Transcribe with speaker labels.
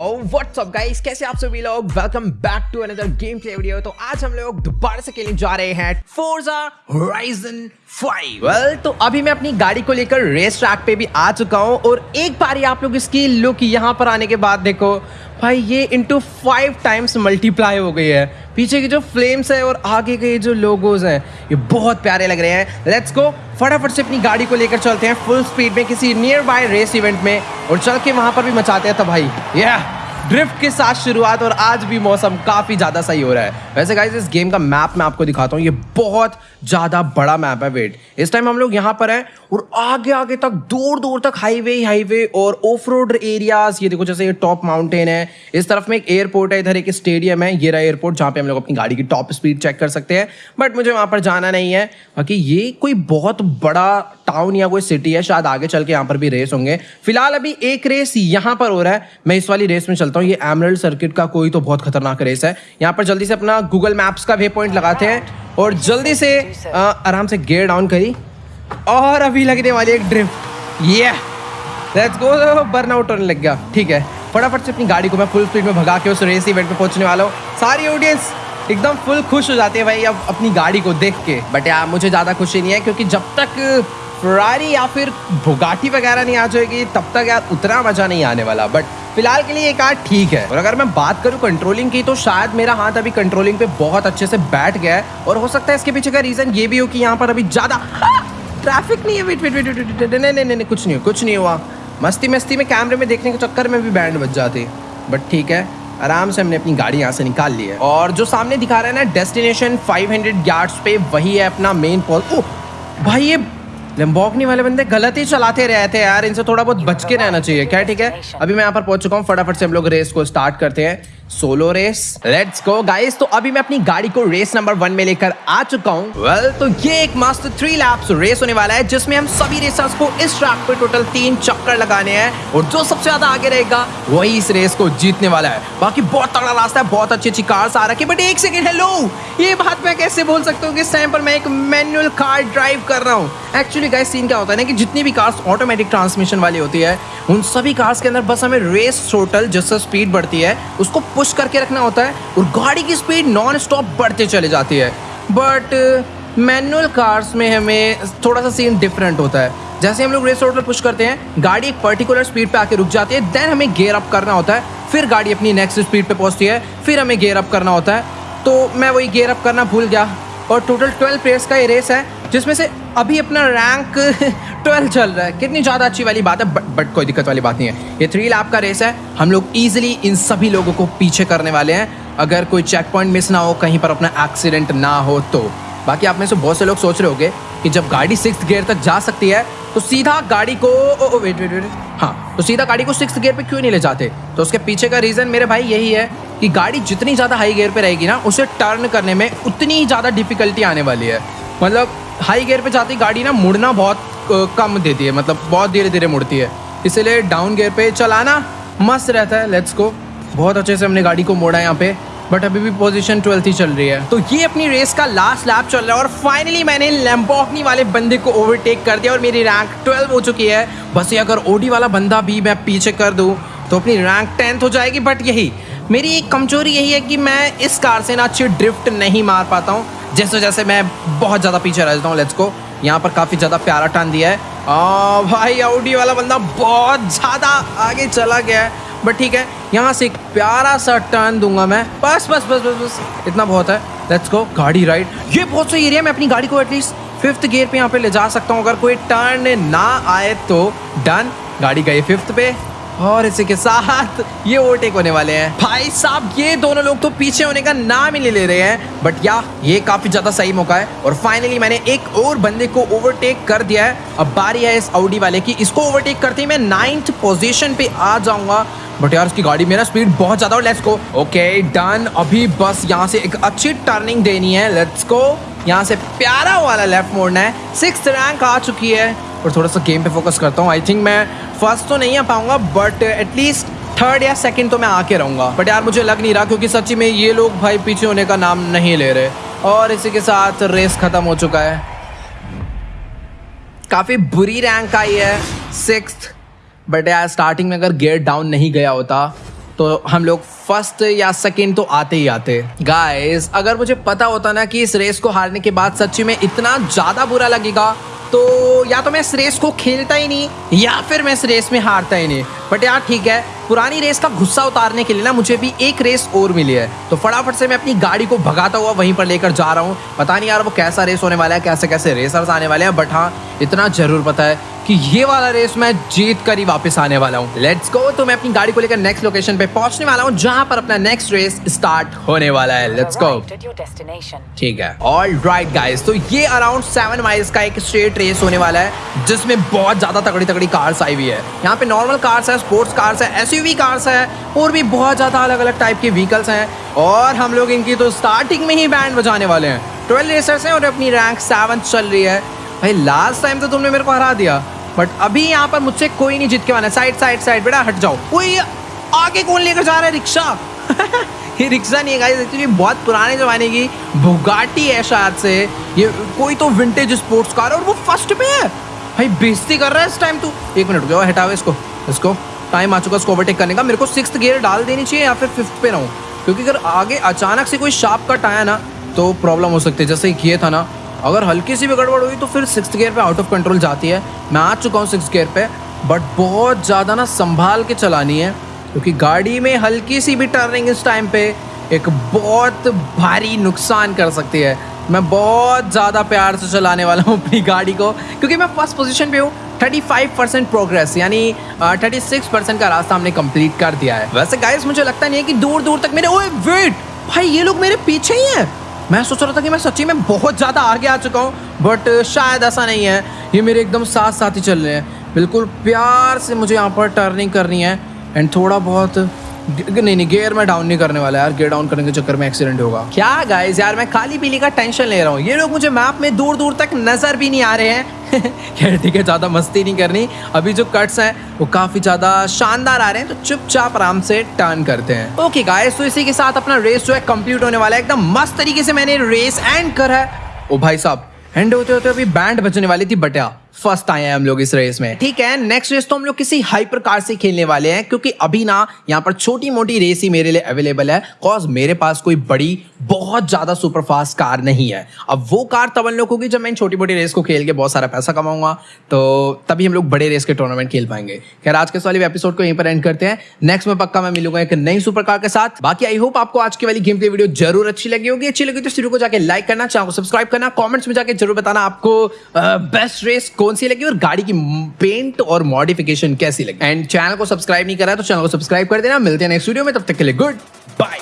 Speaker 1: WhatsApp guys कैसे आप सभी लोग? Welcome back to another game play video तो आज हम लोग दोबारा से खेलने जा रहे हैं फोर्जा होराइजन 5 वेल तो अभी मैं अपनी गाड़ी को लेकर रेस ट्रैक पे भी आ चुका हूँ और एक बार ही आप लोग इसकी लुक यहाँ पर आने के बाद देखो, भाई ये इंटू फाइव टाइम्स मल्टीप्लाई हो गई है। पीछे की जो फ्लेम्स है और आगे के जो लोगोज हैं, ये बहुत प्यारे लग रहे हैं। लेट्स गो फटाफट से अपनी गाड़ी को लेकर चलते हैं फुल स्पीड में किसी नियर बाय रेस इवेंट में और चल के वहाँ पर भी मचाते हैं तो भाई। या ड्रिफ्ट के साथ शुरुआत और आज भी मौसम काफ़ी ज़्यादा सही हो रहा है। वैसे गाइज़ इस गेम का मैप मैं आपको दिखाता हूँ, ये बहुत ज़्यादा बड़ा मैप है वेट इस टाइम हम लोग यहाँ पर हैं और आगे आगे तक दूर दूर तक हाईवे ही हाईवे और ऑफ़ रोड एरियाज़ ये देखो जैसे ये टॉप माउंटेन है, इस तरफ़ में एक एयरपोर्ट है, इधर एक स्टेडियम है, ये रहा एयरपोर्ट जहाँ पे हम लोग अपनी गाड़ी की टॉप स्पीड चेक कर सकते हैं बट मुझे वहाँ पर जाना नहीं है। बाकी ये कोई बहुत बड़ा टाउन या कोई सिटी है, शायद आगे चल के यहाँ पर भी रेस होंगे। फ़िलहाल अभी एक रेस यहाँ पर हो रहा है, मैं इस वाली रेस में चलता हूँ, ये एमरल्ड सर्किट का कोई तो बहुत खतरनाक रेस है। यहाँ पर जल्दी से अपना गूगल मैप्स का वे पॉइंट लगाते हैं। और जल्दी से आ, आराम से गेयर डाउन करी। और अभी लगने वाली एक ड्रिफ्ट ये लेट्स गो बर्न आउट होने लग गया। ठीक है। फटाफट से अपनी गाड़ी को मैं फुल स्पीड में भगा के उस रेस इवेंट में पहुँचने वाला हूँ। सारी ऑडियंस एकदम फुल खुश हो जाती है भाई अब अपनी गाड़ी को देख के। बट यार मुझे ज़्यादा खुशी नहीं है क्योंकि जब तक फरारी या फिर भुगाटी वगैरह नहीं आ जाएगी तब तक यार उतना मज़ा नहीं आने वाला। बट फ़िलहाल के लिए एक कार ठीक है। और अगर मैं बात करूँ कंट्रोलिंग की तो शायद मेरा हाथ अभी कंट्रोलिंग पे बहुत अच्छे से बैठ गया है। और हो सकता है इसके पीछे का रीजन ये भी हो कि यहाँ पर अभी ज़्यादा ट्रैफ़िक नहीं है। वेट वेट वेट वेट नहीं नहीं नहीं, कुछ नहीं कुछ नहीं हुआ। मस्ती मस्ती में कैमरे में देखने के चक्कर में भी बैंड बच जाती। बट ठीक है, आराम से हमने अपनी गाड़ी यहाँ से निकाल ली है। और जो सामने दिखा रहा है ना डेस्टिनेशन 500 हंड्रेड पे, वही है अपना मेन पॉल ओ भाई, ये लंबोकनी वाले बंदे गलत ही चलाते रहे थे यार इनसे थोड़ा बहुत बच के रहना चाहिए क्या ठीक है? अभी मैं यहाँ पर पहुँच चुका हूँ फटाफट से हम लोग रेस को स्टार्ट करते हैं। Solo race let's go guys तो अभी मैं अपनी गाड़ी को रेस नंबर वन में लेकर आ चुका हूँ। वेल well, तो ये एक मस्त थ्री लैप्स रेस होने वाला है जिसमें हम सभी रेसर्स को इस ट्रैक पे टोटल तीन चक्कर लगाने हैं और जो सबसे ज़्यादा आगे रहेगा वही इस रेस को जीतने वाला है। बाकी बहुत तगड़ा रास्ता है बहुत अच्छी अच्छी कार्स आ रखी बट एक सेकेंड हेलो ये बात मैं कैसे बोल सकता हूँ कि इस टाइम पर मैं एक मैनुअल कार ड्राइव कर रहा हूँ। एक्चुअली गाइस सीन क्या होता है ना कि जितनी भी कार्स ऑटोमेटिक ट्रांसमिशन वाली होती है, उन सभी कार्स के अंदर बस हमें रेस टोटल जिससे स्पीड बढ़ती है, उसको पुश करके रखना होता है और गाड़ी की स्पीड नॉन स्टॉप बढ़ते चले जाती है। बट मैनुअल कार्स में हमें थोड़ा सा सीन डिफरेंट होता है। जैसे हम लोग रेस पर पुश करते हैं, गाड़ी एक पर्टिकुलर स्पीड पे आके रुक जाती है देन हमें गेयर अप करना होता है, फिर गाड़ी अपनी नेक्स्ट स्पीड पे पहुँचती है, फिर हमें गेयर अप करना होता है। तो मैं वही गेयर अप करना भूल गया। और टोटल ट्वेल्व प्लेयर्स का ये रेस है जिसमें से अभी अपना रैंक ट्वेल्व चल रहा है। कितनी ज़्यादा अच्छी वाली बात है बट बट कोई दिक्कत वाली बात नहीं है। ये थ्री लैप का रेस है। हम लोग ईजिली इन सभी लोगों को पीछे करने वाले हैं। अगर कोई चेक पॉइंट मिस ना हो कहीं पर अपना एक्सीडेंट ना हो तो। बाकी आप में से बहुत से लोग सोच रहे होंगे कि जब गाड़ी सिक्स गियर तक जा सकती है तो सीधा गाड़ी को ओ, ओ, वेट वेट वेट हाँ तो सीधा गाड़ी को सिक्स गियर पे क्यों नहीं ले जाते? तो उसके पीछे का रीज़न मेरे भाई यही है कि गाड़ी जितनी ज़्यादा हाई गियर पे रहेगी ना उसे टर्न करने में उतनी ज़्यादा डिफिकल्टी आने वाली है। मतलब हाई गियर पे जाती गाड़ी ना मुड़ना बहुत कम देती है मतलब बहुत धीरे धीरे मुड़ती है। इसीलिए डाउन गियर पे चलाना मस्त रहता है लेट्स को बहुत अच्छे से हमने गाड़ी को मोड़ा यहाँ पे बट अभी भी पोजीशन ट्वेल्थ ही चल रही है। तो ये अपनी रेस का लास्ट लैप चल रहा है और फाइनली मैंने लैम्बोकनी वाले बंदे को ओवरटेक कर दिया और मेरी रैंक ट्वेल्व हो चुकी है। बस ये अगर ओडी वाला बंदा भी मैं पीछे कर दूँ तो अपनी रैंक टेंथ हो जाएगी बट यही, मेरी एक कमज़ोरी यही है कि मैं इस कार से ना अच्छी ड्रिफ्ट नहीं मार पाता हूँ। जैसे जैसे मैं बहुत ज़्यादा पीछे रह जाता हूँ लेट्स को यहाँ पर काफ़ी ज़्यादा प्यारा टर्न दिया है। आ, भाई आउडी वाला बंदा बहुत ज़्यादा आगे चला गया है। बट ठीक है यहाँ से एक प्यारा सा टर्न दूँगा मैं। बस बस बस बस बस इतना बहुत है। लेट्स गो गाड़ी राइड ये बहुत सही एरिया मैं अपनी गाड़ी को एटलीस्ट फिफ्थ गियर पे यहाँ पे ले जा सकता हूँ। अगर कोई टर्न ना आए तो डन गाड़ी गई फिफ्थ पे। और इसी के साथ ये ओवरटेक होने वाले हैं। भाई साहब, ये दोनों लोग तो पीछे होने का नाम ही नहीं ले रहे हैं। बट या ये काफ़ी ज़्यादा सही मौका है। और फाइनली मैंने एक और बंदे को ओवरटेक कर दिया है। अब बारी है इस आउडी वाले की। इसको ओवरटेक करते ही मैं नाइन्थ पोजीशन पे आ जाऊँगा। बट यार, उसकी गाड़ी में ना स्पीड बहुत ज़्यादा लेट्स को ओके डन अभी बस यहाँ से एक अच्छी टर्निंग देनी है। लेट्स को यहाँ से प्यारा वाला लेफ़्ट मोड़ना है। सिक्स रैंक आ चुकी है। और थोड़ा सा गेम पे फोकस करता हूँ. आई थिंक मैं फ़र्स्ट तो नहीं आ पाऊँगा बट एटलीस्ट थर्ड या सेकंड तो मैं आके रहूँगा. बट यार, मुझे लग नहीं रहा क्योंकि सच्ची में ये लोग भाई पीछे होने का नाम नहीं ले रहे. और इसी के साथ रेस खत्म हो चुका है. काफ़ी बुरी रैंक आई है सिक्स बट यार स्टार्टिंग में अगर गेयर डाउन नहीं गया होता तो हम लोग फ़र्स्ट या सेकंड तो आते ही आते. गाइस अगर मुझे पता होता ना कि इस रेस को हारने के बाद सच्ची में इतना ज़्यादा बुरा लगेगा तो या तो मैं इस रेस को खेलता ही नहीं, या फिर मैं इस रेस में हारता ही नहीं। बट यार ठीक है पुरानी रेस का गुस्सा उतारने के लिए ना मुझे भी एक रेस और मिली है। तो फटाफट से मैं अपनी गाड़ी को भगाता हुआ वहीं पर लेकर जा रहा हूँ। पता नहीं यार वो कैसा रेस होने वाला है कैसे कैसे रेसर्स आने वाले हैं बट हाँ इतना ज़रूर पता है कि ये वाला रेस मैं जीत कर ही वापस आने वाला हूँ। लेट्स गो तो मैं अपनी गाड़ी को लेकर नेक्स्ट लोकेशन पे पहुँचने वाला हूँ जहाँ पर अपना नेक्स्ट रेस स्टार्ट होने वाला है। लेट्स गो ठीक है। ऑल राइट गाइस तो ये अराउंड सेवन माइल्स का एक स्ट्रेट रेस होने वाला है जिसमें बहुत ज़्यादा तगड़ी तगड़ी कार्स आई हुई है। यहाँ पे नॉर्मल कार्स है स्पोर्ट्स कार्स है एस कार्स है, और भी बहुत ज़्यादा अलग अलग टाइप के व्हीकल्स हैं। और हम लोग इनकी तो स्टार्टिंग में ही बैंड बजाने वाले हैं। ट्वेल्व रेसर्स हैं और अपनी रैंक सेवन चल रही है। भाई लास्ट टाइम तो तुमने मेरे को हरा दिया बट अभी यहाँ पर मुझसे कोई नहीं जीत के वाला साइड साइड साइड बेटा, हट जाओ। कोई आगे कौन लेकर जा रहा है? रिक्शा। ये रिक्शा नहीं है गाइस एक्चुअली बहुत पुराने ज़माने की बुगाटी है शायद से। ये कोई तो विंटेज स्पोर्ट्स कार है और वो फ़र्स्ट पे है। भाई, बेइज्जती कर रहा है इस टाइम तू। एक मिनट, रुको हटाओ इसको। इसको टाइम आ चुका इसको ओवरटेक करने का। मेरे को सिक्स गियर डाल देनी चाहिए या फिर फिफ्थ पे रहूँ? क्योंकि अगर आगे अचानक से कोई शार्प कट आया ना तो प्रॉब्लम हो सकती है। जैसे ये था ना, अगर हल्की सी भी गड़बड़ हुई तो फिर सिक्स गियर पे आउट ऑफ़ कंट्रोल जाती है। मैं आ चुका हूँ सिक्स गियर पे बट बहुत ज़्यादा ना संभाल के चलानी है, क्योंकि गाड़ी में हल्की सी भी टर्निंग इस टाइम पे एक बहुत भारी नुकसान कर सकती है। मैं बहुत ज़्यादा प्यार से चलाने वाला हूँ अपनी गाड़ी को, क्योंकि मैं फ़र्स्ट पोजीशन पे हूँ। 35 परसेंट प्रोग्रेस यानी थर्टी सिक्स परसेंट का रास्ता हमने कंप्लीट कर दिया है। वैसे गाइस मुझे लगता नहीं है कि दूर दूर तक मेरे, ओए वेट भाई, ये लोग मेरे पीछे ही हैं। मैं सोच रहा था कि मैं सच्ची में बहुत ज़्यादा आगे आ चुका हूँ बट शायद ऐसा नहीं है। ये मेरे एकदम साथ साथ ही चल रहे हैं। बिल्कुल प्यार से मुझे यहाँ पर टर्निंग करनी है एंड थोड़ा बहुत नहीं नहीं गेयर में डाउन नहीं करने वाला यार गेयर डाउन करने के चक्कर में एक्सीडेंट होगा। क्या गाइस यार, मैं खाली पीली का टेंशन ले रहा हूँ। ये लोग मुझे मैप में दूर दूर तक नज़र भी नहीं आ रहे हैं। खैर, ठीक है, ज़्यादा मस्ती नहीं करनी। अभी जो कट्स हैं, वो काफ़ी ज़्यादा शानदार आ रहे हैं तो चुपचाप आराम से टर्न करते हैं। ओके गाइस तो इसी के साथ अपना रेस जो है कंप्लीट होने वाला है। एकदम मस्त तरीके से मैंने रेस एंड करा है। ओ भाई साहब एंड होते होते अभी बैंड बजने वाली थी बटिया। फ़र्स्ट आए हैं हम लोग इस रेस में। ठीक है नेक्स्ट रेस तो हम लोग किसी हाइपर कार से खेलने वाले हैं, क्योंकि अभी ना यहाँ पर छोटी मोटी रेस ही मेरे लिए अवेलेबल है कॉज मेरे पास कोई बड़ी, बहुत ज़्यादा सुपर फास्ट कार नहीं है। अब वो कार तब लोग होगी जब मैं छोटी मोटी रेस को खेल के बहुत सारा पैसा कमाऊँगा तो तभी हम लोग बड़े रेस के टूर्नामेंट खेल पाएँगे। खैर, आज के वाले एपिसोड को यहीं पर एंड करते हैं। नेक्स्ट में पक्का मैं मिलूँगा एक नई सुपर कार के साथ। बाकी आई होप आपको आज की वाली गेम की वीडियो ज़रूर अच्छी लगी होगी। अच्छी लगी तो शुरू को जाकर लाइक करना को सब्सक्राइब करना कॉमेंट्स में जाकर ज़रूर बताना आपको बेस्ट रेस कौन सी लगी और गाड़ी की पेंट और मॉडिफिकेशन कैसी लगी? एंड चैनल को सब्सक्राइब नहीं करा तो चैनल को सब्सक्राइब कर देना। मिलते हैं नेक्स्ट वीडियो में, तब तक के लिए गुड बाय